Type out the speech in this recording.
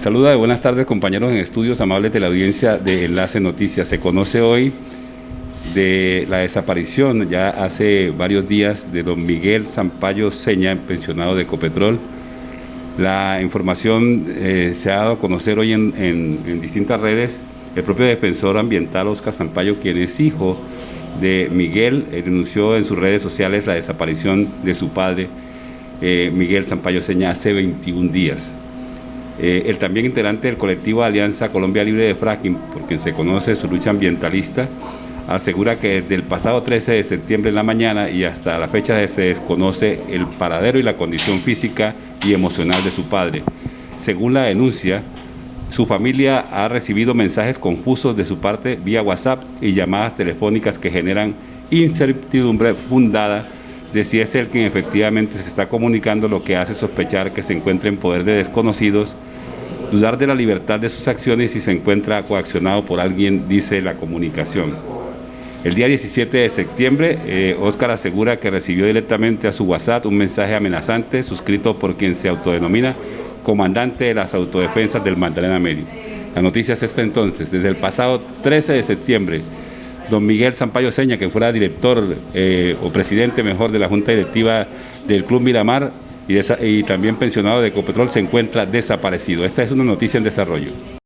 Saluda de buenas tardes compañeros en estudios amables de la audiencia de Enlace Noticias. Se conoce hoy de la desaparición ya hace varios días de don Miguel Zampayo Seña, pensionado de Ecopetrol. La información eh, se ha dado a conocer hoy en, distintas redes. El propio defensor ambiental Oscar Zampayo, quien es hijo de Miguel, eh, denunció en sus redes sociales la desaparición de su padre, eh, Miguel Zampayo Seña, hace 21 días. El también integrante del colectivo Alianza Colombia Libre de Fracking, por quien se conoce su lucha ambientalista, asegura que desde el pasado 13 de septiembre en la mañana y hasta la fecha se desconoce el paradero y la condición física y emocional de su padre. Según la denuncia, su familia ha recibido mensajes confusos de su parte vía WhatsApp y llamadas telefónicas que generan incertidumbre fundada de si es el quien efectivamente se está comunicando, lo que hace sospechar que se encuentra en poder de desconocidos, dudar de la libertad de sus acciones y se encuentra coaccionado por alguien, dice la comunicación. El día 17 de septiembre, eh, Oscar asegura que recibió directamente a su WhatsApp un mensaje amenazante suscrito por quien se autodenomina comandante de las autodefensas del Magdalena Medio. La noticia es esta entonces, desde el pasado 13 de septiembre, don Miguel Sampaio Seña, que fuera director eh, o presidente mejor de la Junta Directiva del Club Miramar y, y también pensionado de Ecopetrol, se encuentra desaparecido. Esta es una noticia en desarrollo.